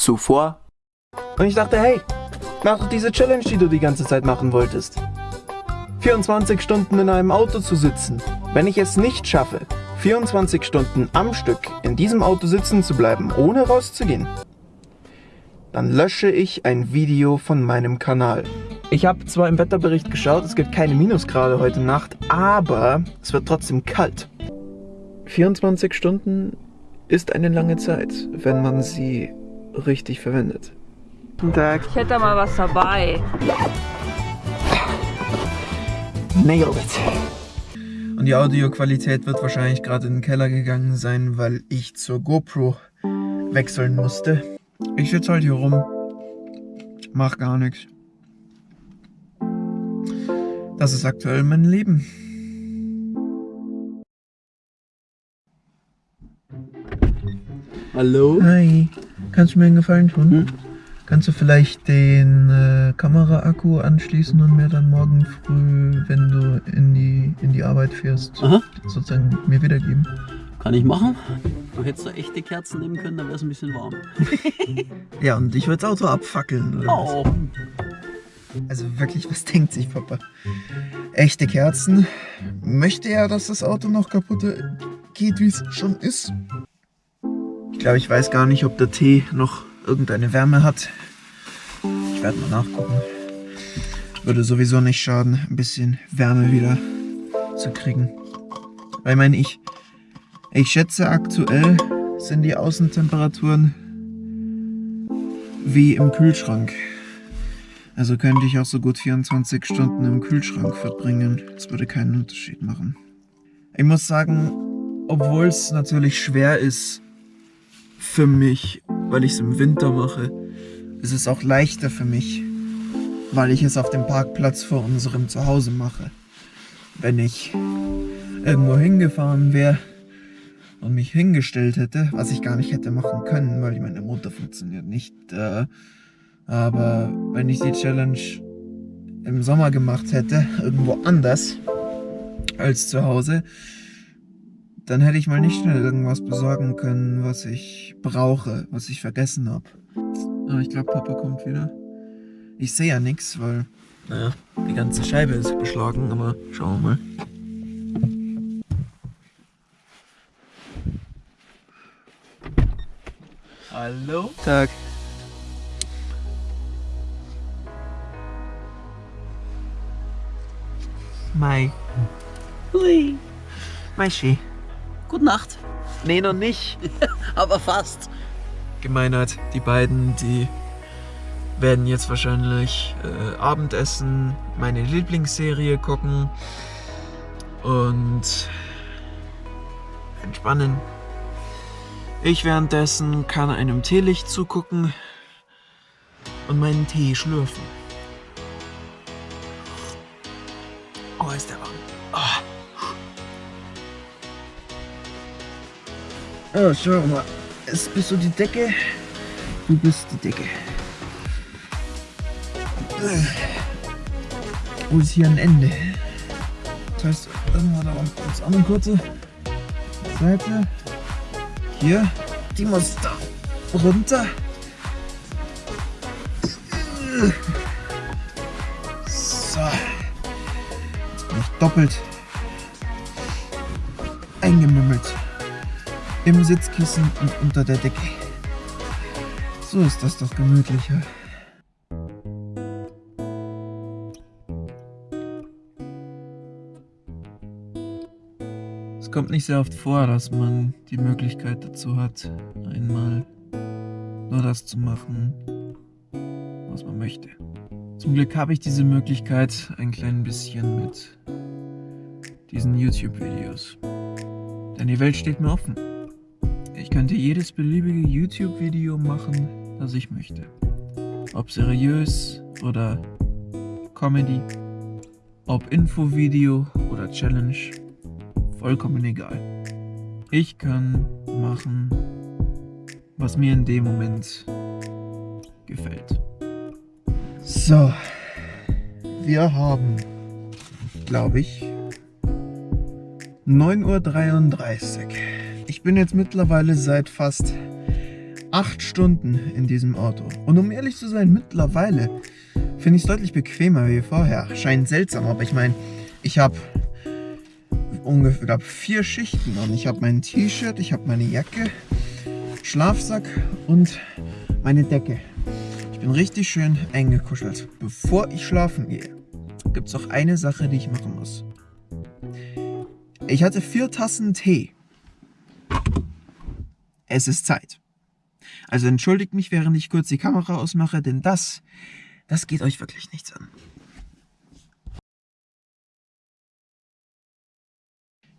Zuvor. Und ich dachte, hey, mach doch diese Challenge, die du die ganze Zeit machen wolltest. 24 Stunden in einem Auto zu sitzen. Wenn ich es nicht schaffe, 24 Stunden am Stück in diesem Auto sitzen zu bleiben, ohne rauszugehen, dann lösche ich ein Video von meinem Kanal. Ich habe zwar im Wetterbericht geschaut, es gibt keine Minusgrade heute Nacht, aber es wird trotzdem kalt. 24 Stunden ist eine lange Zeit, wenn man sie richtig verwendet. Guten Tag. Ich hätte mal was dabei. Nailed it. Und die Audioqualität wird wahrscheinlich gerade in den Keller gegangen sein, weil ich zur GoPro wechseln musste. Ich sitze halt hier rum, mach gar nichts. Das ist aktuell mein Leben. Hallo? Hi, kannst du mir einen Gefallen tun? Hm? Kannst du vielleicht den äh, Kameraakku anschließen und mir dann morgen früh, wenn du in die, in die Arbeit fährst, Aha, sozusagen mir wiedergeben? kann ich machen. Du hättest da echte Kerzen nehmen können, dann wäre es ein bisschen warm. Ja, und ich würde das Auto abfackeln. Oh, Also wirklich, was denkt sich Papa? Echte Kerzen? Möchte er, dass das Auto noch kaputt geht, wie es schon ist? Ich glaube, ich weiß gar nicht, ob der Tee noch irgendeine Wärme hat. Ich werde mal nachgucken. Würde sowieso nicht schaden, ein bisschen Wärme wieder zu kriegen. Weil ich meine, ich, ich schätze aktuell sind die Außentemperaturen wie im Kühlschrank. Also könnte ich auch so gut 24 Stunden im Kühlschrank verbringen. Das würde keinen Unterschied machen. Ich muss sagen, obwohl es natürlich schwer ist für mich, weil ich es im Winter mache, ist es auch leichter für mich, weil ich es auf dem Parkplatz vor unserem Zuhause mache. Wenn ich irgendwo hingefahren wäre und mich hingestellt hätte, was ich gar nicht hätte machen können, weil meine Mutter funktioniert nicht, äh, aber wenn ich die Challenge im Sommer gemacht hätte, irgendwo anders als zu Hause, dann hätte ich mal nicht schnell irgendwas besorgen können, was ich brauche, was ich vergessen habe. Aber ich glaube, Papa kommt wieder. Ich sehe ja nichts, weil, naja, die ganze Scheibe ist beschlagen, aber schauen wir mal. hallo? Tag. Mai. Hui. Maischi. Gute Nacht. Nee, noch nicht. Aber fast. Gemeinheit, die beiden, die werden jetzt wahrscheinlich äh, Abendessen, meine Lieblingsserie gucken und entspannen. Ich währenddessen kann einem Teelicht zugucken und meinen Tee schlürfen. Oh, ist der warm. Oh. Oh, schau mal. Es bist du die Decke? Du bist die Decke. Wo ist hier ein Ende? Das heißt, irgendwann da uns an eine kurze Seite. Hier. Die muss da runter. So. Jetzt bin ich doppelt Im Sitzkissen und unter der Decke. So ist das doch gemütlicher. Es kommt nicht sehr oft vor, dass man die Möglichkeit dazu hat, einmal nur das zu machen, was man möchte. Zum Glück habe ich diese Möglichkeit ein klein bisschen mit diesen YouTube-Videos. Denn die Welt steht mir offen. Ich könnte jedes beliebige YouTube-Video machen, das ich möchte. Ob seriös oder Comedy, ob Infovideo oder Challenge, vollkommen egal. Ich kann machen, was mir in dem Moment gefällt. So, wir haben, glaube ich, 9.33 Uhr. Ich bin jetzt mittlerweile seit fast acht Stunden in diesem Auto. Und um ehrlich zu sein, mittlerweile finde ich es deutlich bequemer wie vorher. Scheint seltsam, aber ich meine, ich habe ungefähr glaub, vier Schichten und ich habe mein T-Shirt, ich habe meine Jacke, Schlafsack und meine Decke. Ich bin richtig schön eingekuschelt. Bevor ich schlafen gehe, gibt es noch eine Sache, die ich machen muss. Ich hatte vier Tassen Tee. Es ist Zeit. Also entschuldigt mich, während ich kurz die Kamera ausmache, denn das, das geht euch wirklich nichts an.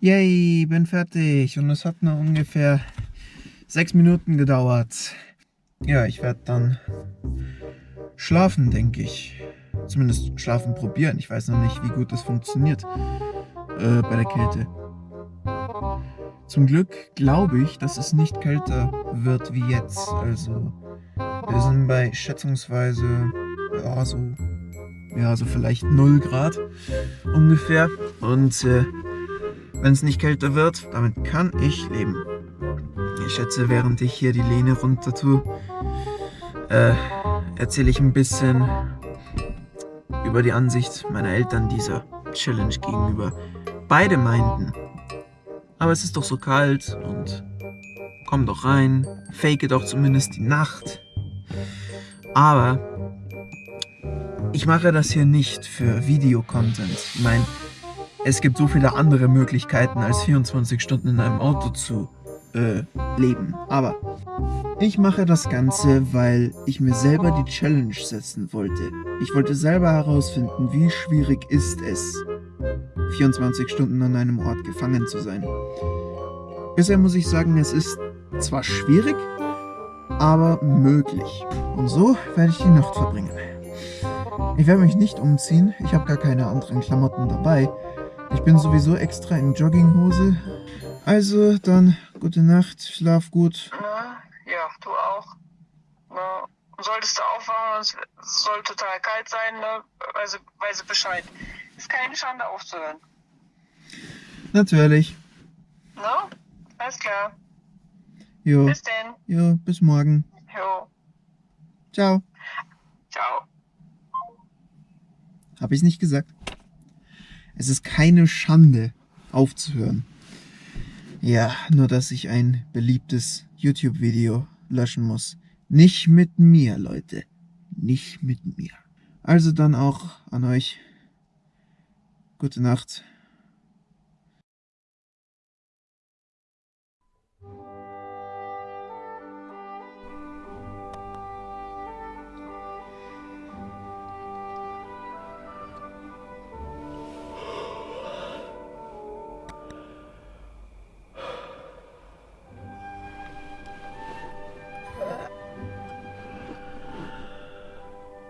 Yay, bin fertig und es hat nur ungefähr sechs Minuten gedauert. Ja, ich werde dann schlafen, denke ich. Zumindest schlafen probieren. Ich weiß noch nicht, wie gut das funktioniert äh, bei der Kälte. Zum Glück glaube ich, dass es nicht kälter wird wie jetzt. Also wir sind bei schätzungsweise ja, so, ja, so vielleicht 0 Grad ungefähr. Und äh, wenn es nicht kälter wird, damit kann ich leben. Ich schätze, während ich hier die Lehne runter tue, äh, erzähle ich ein bisschen über die Ansicht meiner Eltern dieser Challenge gegenüber. Beide meinten, aber es ist doch so kalt und komm doch rein, fake doch zumindest die Nacht. Aber ich mache das hier nicht für Videocontent. Ich meine, es gibt so viele andere Möglichkeiten, als 24 Stunden in einem Auto zu äh, leben. Aber ich mache das Ganze, weil ich mir selber die Challenge setzen wollte. Ich wollte selber herausfinden, wie schwierig ist es, 24 Stunden an einem Ort gefangen zu sein. Bisher muss ich sagen, es ist zwar schwierig, aber möglich. Und so werde ich die Nacht verbringen. Ich werde mich nicht umziehen, ich habe gar keine anderen Klamotten dabei. Ich bin sowieso extra in Jogginghose. Also dann, gute Nacht, schlaf gut. Na, ja, du auch. Solltest du aufwachen, es soll total kalt sein, ne? Weise, weise Bescheid. Ist keine Schande aufzuhören. Natürlich. Ne? Alles klar. Jo, Bis denn. jo, bis morgen. Jo. Ciao. Ciao. Habe ich nicht gesagt? Es ist keine Schande, aufzuhören. Ja, nur dass ich ein beliebtes YouTube-Video löschen muss. Nicht mit mir, Leute. Nicht mit mir. Also dann auch an euch. Gute Nacht.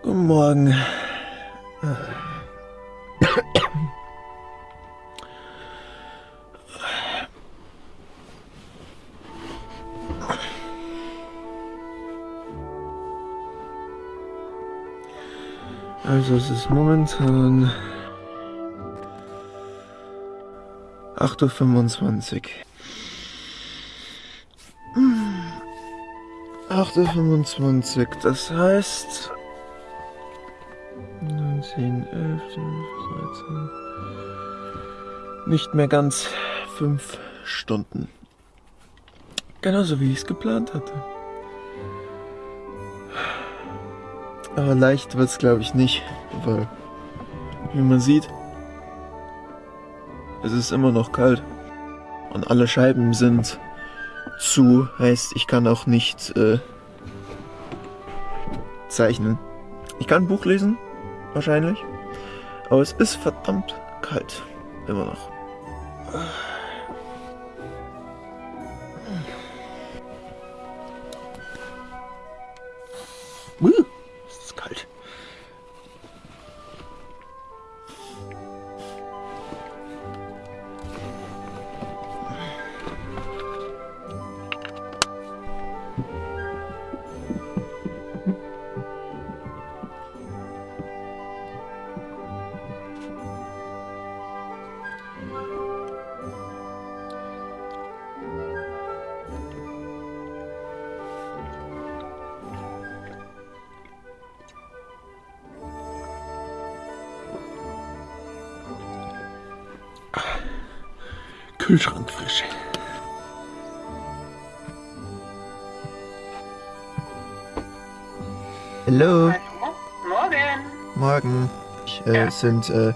Guten Morgen. Also es ist momentan 8.25 Uhr. 8.25 Uhr, das heißt 19, 11, 13. Nicht mehr ganz fünf Stunden. Genauso wie ich es geplant hatte. Aber leicht wird es glaube ich nicht, weil, wie man sieht, es ist immer noch kalt. Und alle Scheiben sind zu, heißt ich kann auch nicht äh, zeichnen. Ich kann ein Buch lesen, wahrscheinlich. Aber es ist verdammt kalt. Immer noch. Kühlschrank frisch. Hallo? Morgen. morgen. Äh, Ja. Es sind äh,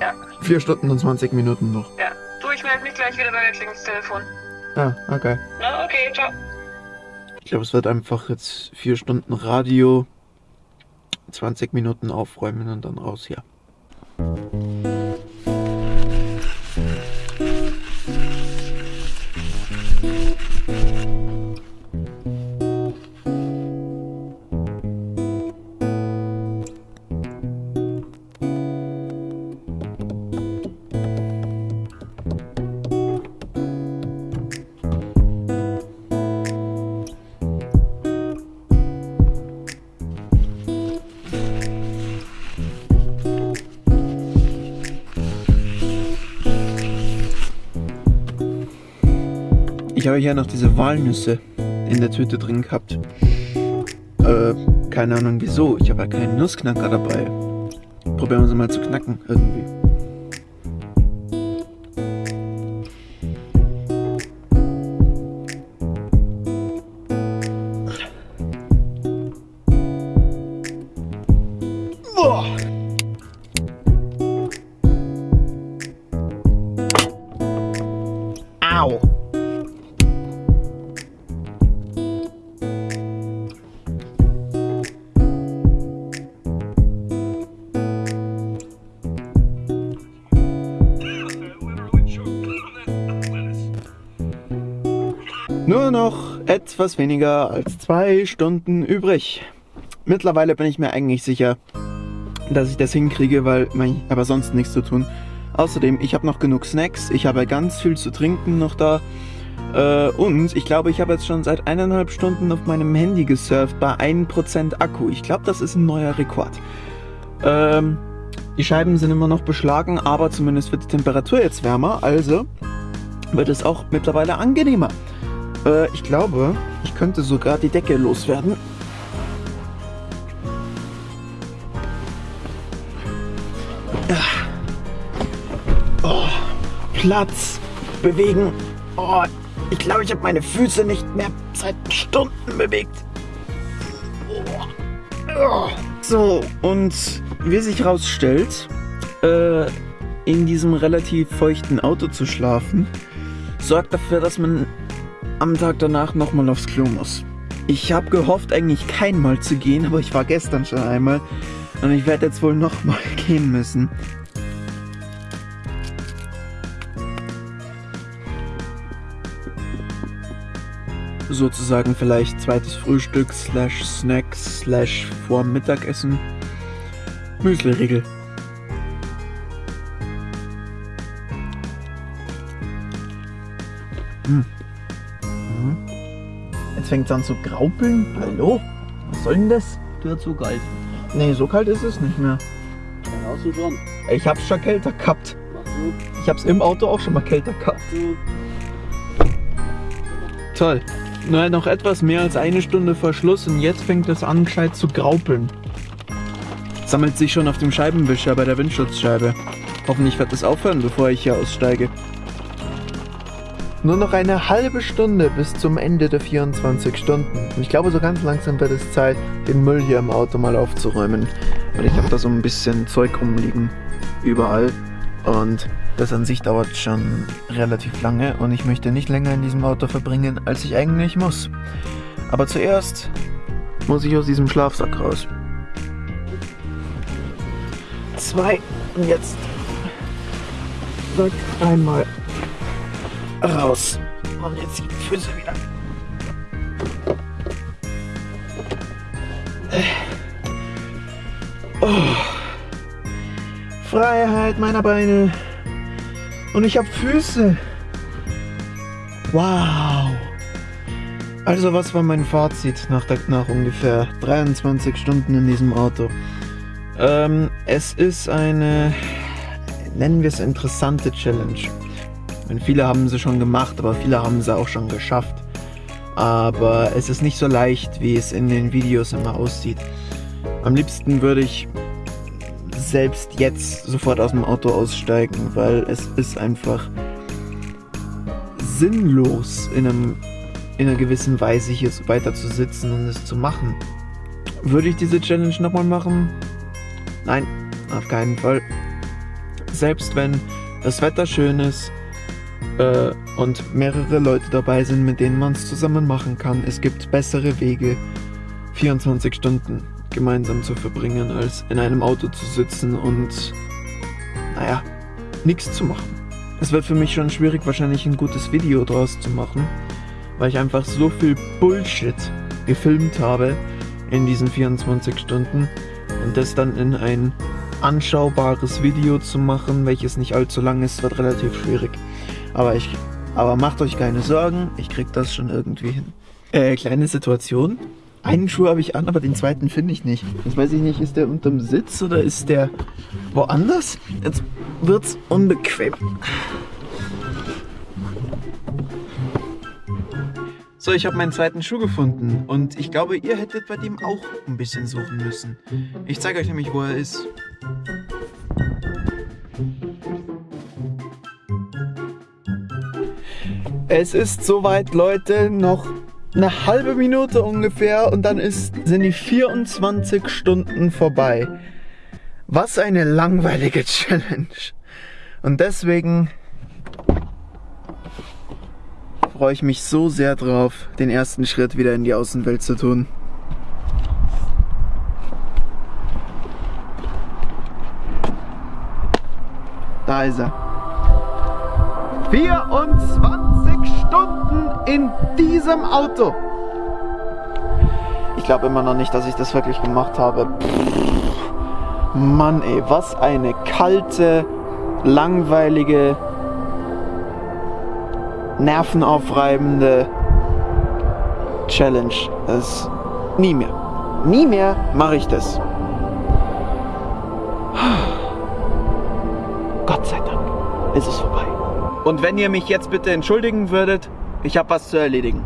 Ja. 4 Stunden und 20 Minuten noch. Ja. Du, ich melde mich gleich wieder bei der Klingelstelefon. Ah, okay. Na, okay, ciao. Ich glaube, es wird einfach jetzt 4 Stunden Radio, 20 Minuten aufräumen und dann raus hier. Ich habe hier noch diese Walnüsse in der Tüte drin gehabt. Äh, keine Ahnung wieso. Ich habe ja keinen Nussknacker dabei. Probieren wir sie mal zu knacken irgendwie. Nur noch etwas weniger als zwei Stunden übrig. Mittlerweile bin ich mir eigentlich sicher, dass ich das hinkriege, weil ich habe sonst nichts zu tun. Außerdem, ich habe noch genug Snacks, ich habe ganz viel zu trinken noch da. Äh, und ich glaube, ich habe jetzt schon seit eineinhalb Stunden auf meinem Handy gesurft bei 1% Akku. Ich glaube, das ist ein neuer Rekord. Ähm, die Scheiben sind immer noch beschlagen, aber zumindest wird die Temperatur jetzt wärmer, also wird es auch mittlerweile angenehmer. Äh, ich glaube, ich könnte sogar die Decke loswerden. Oh, Platz, bewegen. Oh, ich glaube, ich habe meine Füße nicht mehr seit Stunden bewegt. Oh. So, und wie sich herausstellt, äh, in diesem relativ feuchten Auto zu schlafen, sorgt dafür, dass man am Tag danach nochmal aufs Klo muss. Ich habe gehofft, eigentlich kein Mal zu gehen, aber ich war gestern schon einmal und ich werde jetzt wohl nochmal gehen müssen. Sozusagen vielleicht zweites Frühstück slash Snack slash vor Mittagessen. Müsli-Riegel. Hm. Jetzt fängt es an zu graupeln. Hallo? Was soll denn das? Du zu kalt. Nee, so kalt ist es nicht mehr. Ja, hast du schon. Ich hab's schon kälter gehabt. Mach du. Ich hab's im Auto auch schon mal kälter gehabt. du. Toll. Nur noch etwas mehr als eine Stunde vor Schluss und jetzt fängt es an, gescheit zu graupeln. Sammelt sich schon auf dem Scheibenwischer bei der Windschutzscheibe. Hoffentlich wird es aufhören, bevor ich hier aussteige. Nur noch eine halbe Stunde bis zum Ende der 24 Stunden. Und ich glaube, so ganz langsam wird es Zeit, den Müll hier im Auto mal aufzuräumen. Weil ich habe da so ein bisschen Zeug rumliegen. Überall. Und das an sich dauert schon relativ lange und ich möchte nicht länger in diesem Auto verbringen, als ich eigentlich muss. Aber zuerst muss ich aus diesem Schlafsack raus. Zwei und jetzt Sack einmal raus. Und jetzt die Füße wieder. Oh. Freiheit meiner Beine. Und ich habe Füße. Wow. Also was war mein Fazit nach, der, nach ungefähr 23 Stunden in diesem Auto? Ähm, es ist eine, nennen wir es interessante Challenge. Meine, viele haben sie schon gemacht, aber viele haben sie auch schon geschafft. Aber es ist nicht so leicht, wie es in den Videos immer aussieht. Am liebsten würde ich selbst jetzt sofort aus dem Auto aussteigen, weil es ist einfach sinnlos in, einem, in einer gewissen Weise hier weiter zu sitzen und es zu machen. Würde ich diese Challenge nochmal machen? Nein, auf keinen Fall. Selbst wenn das Wetter schön ist äh, und mehrere Leute dabei sind, mit denen man es zusammen machen kann, es gibt bessere Wege, 24 Stunden gemeinsam zu verbringen, als in einem Auto zu sitzen und, naja, nichts zu machen. Es wird für mich schon schwierig, wahrscheinlich ein gutes Video draus zu machen, weil ich einfach so viel Bullshit gefilmt habe in diesen 24 Stunden und das dann in ein anschaubares Video zu machen, welches nicht allzu lang ist, wird relativ schwierig. Aber ich, aber macht euch keine Sorgen, ich krieg das schon irgendwie hin. Äh, kleine Situation. Einen Schuh habe ich an, aber den zweiten finde ich nicht. Jetzt weiß ich nicht, ist der unterm Sitz oder ist der woanders? Jetzt wird's unbequem. So, ich habe meinen zweiten Schuh gefunden und ich glaube, ihr hättet bei dem auch ein bisschen suchen müssen. Ich zeige euch nämlich, wo er ist. Es ist soweit, Leute, noch eine halbe Minute ungefähr und dann ist, sind die 24 Stunden vorbei. Was eine langweilige Challenge. Und deswegen freue ich mich so sehr drauf, den ersten Schritt wieder in die Außenwelt zu tun. Da ist er. 24 Stunden in diesem Auto. Ich glaube immer noch nicht, dass ich das wirklich gemacht habe. Pff, Mann ey, was eine kalte, langweilige, nervenaufreibende Challenge. Das nie mehr. Nie mehr mache ich das. Gott sei Dank ist es vorbei. Und wenn ihr mich jetzt bitte entschuldigen würdet, ich habe was zu erledigen.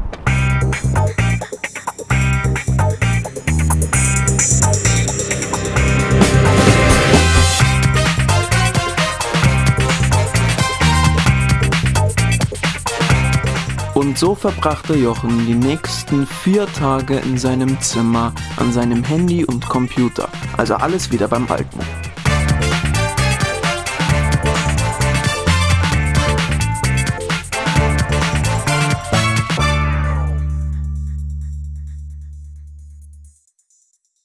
Und so verbrachte Jochen die nächsten vier Tage in seinem Zimmer an seinem Handy und Computer. Also alles wieder beim Alten.